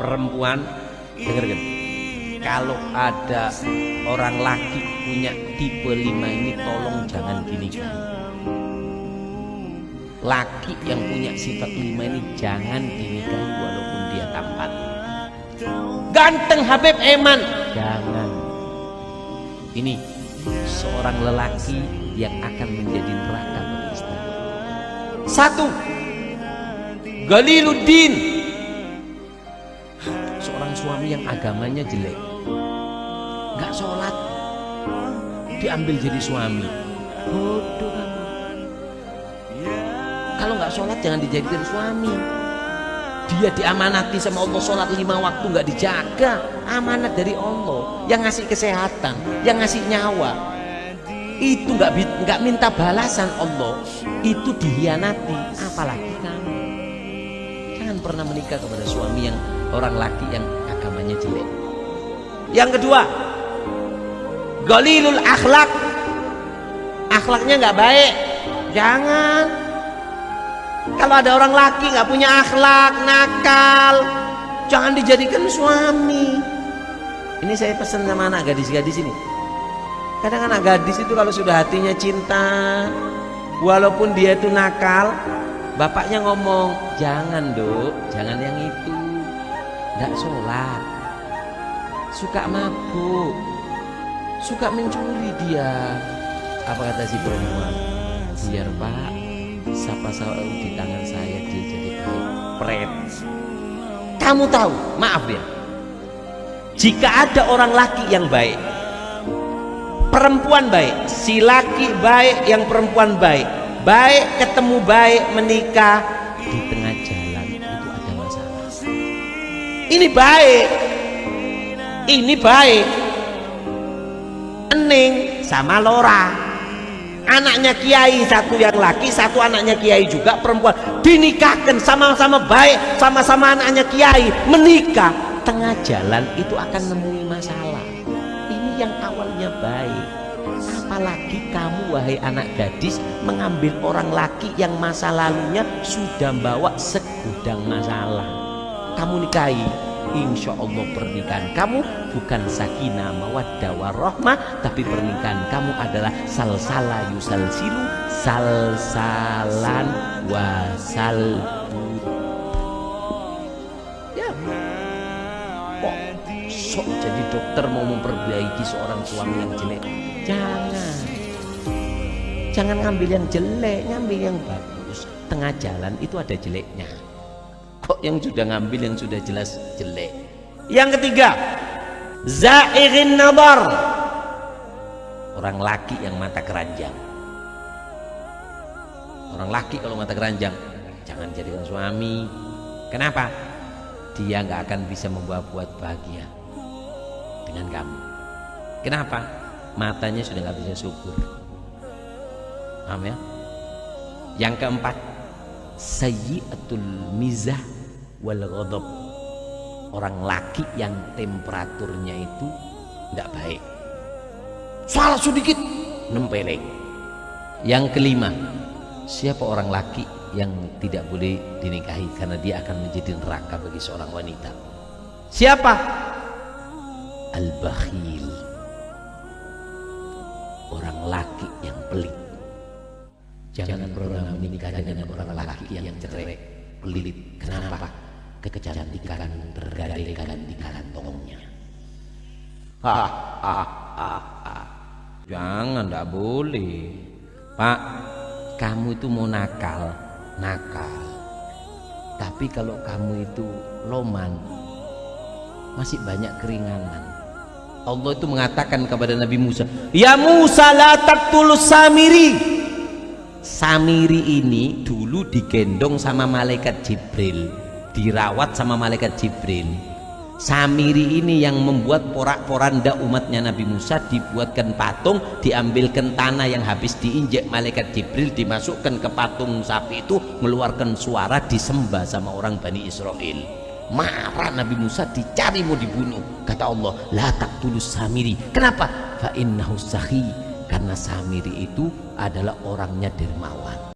perempuan. Dengarkan kalau ada orang laki punya tipe lima ini tolong jangan dinikahi laki yang punya sifat lima ini jangan dinikahi walaupun dia tampan. Ganteng Habib Eman. Jangan. Ini seorang lelaki yang akan menjadi neraka satu Galiluddin seorang suami yang agamanya jelek. Nggak sholat. Diambil jadi suami. Bodoh kalau nggak sholat jangan dijadikan suami. Dia diamanati sama Allah sholat lima waktu nggak dijaga. Amanat dari Allah. Yang ngasih kesehatan yang ngasih nyawa. Itu nggak nggak minta balasan Allah. Itu dihianati apalagi kamu. Jangan pernah menikah kepada suami yang orang laki yang agamanya jelek. Yang kedua Galilul akhlak akhlaknya nggak baik. Jangan. Kalau ada orang laki nggak punya akhlak nakal jangan dijadikan suami. Ini saya pesan sama anak gadis-gadis ini. Kadang anak gadis itu kalau sudah hatinya cinta walaupun dia itu nakal bapaknya ngomong jangan dok. Jangan yang itu nggak sholat. Suka mabuk. Suka mencuri dia. Apa kata si perempuan biar pak siapa selalu di tangan saya dia jadi baik. Pret. Kamu tahu? Maaf ya jika ada orang laki yang baik perempuan baik si laki baik yang perempuan baik baik ketemu baik menikah ini baik. Ini baik. Ening sama Lora. Anaknya kiai satu yang laki satu anaknya kiai juga perempuan. Dinikahkan sama-sama baik sama-sama anaknya kiai. Menikah. Tengah jalan itu akan nemui masalah. Ini yang awalnya baik. Apalagi kamu wahai anak gadis mengambil orang laki yang masa lalunya sudah bawa segudang masalah kamu nikahi Insya Allah pernikahan kamu bukan sakinah mawaddah warahmah tapi pernikahan kamu adalah salsala yusalsilu salsalan wasal. Ya. Kok sok jadi dokter mau memperbaiki seorang suami yang jelek? Jangan. Jangan ngambil yang jelek ngambil yang bagus. Tengah jalan itu ada jeleknya kok yang sudah ngambil yang sudah jelas jelek? Yang ketiga zairin nabar orang laki yang mata keranjang. Orang laki kalau mata keranjang jangan jadikan suami. Kenapa? Dia nggak akan bisa membawa buat bahagia dengan kamu. Kenapa? Matanya sudah nggak bisa syukur paham ya? Yang keempat sayyiatul mizah wal ghadab. Orang laki yang temperaturnya itu tidak baik. Salah sedikit nempeleng. Yang kelima siapa orang laki yang tidak boleh dinikahi karena dia akan menjadi neraka bagi seorang wanita? Siapa? Al-bakhil. Orang laki yang pelit. Jangan, pernah menikah dengan orang laki yang cerai pelit. Kenapa kecantikan tergadaikan di kantongnya. Ha. jangan tidak boleh. Pak kamu itu mau nakal. Nakal. Tapi kalau kamu itu loman masih banyak keringanan. Allah itu mengatakan kepada Nabi Musa ya Musa la taqtulus samiri. Samiri ini dulu digendong sama malaikat Jibril dirawat sama malaikat Jibril. Samiri ini yang membuat porak-poranda umatnya Nabi Musa dibuatkan patung diambilkan tanah yang habis diinjek malaikat Jibril dimasukkan ke patung sapi itu mengeluarkan suara disembah sama orang Bani Israel marah Nabi Musa dicari mau dibunuh. Kata Allah la tulus Samiri. Kenapa? Fa innahu sahi. Karena Samiri itu adalah orangnya dermawan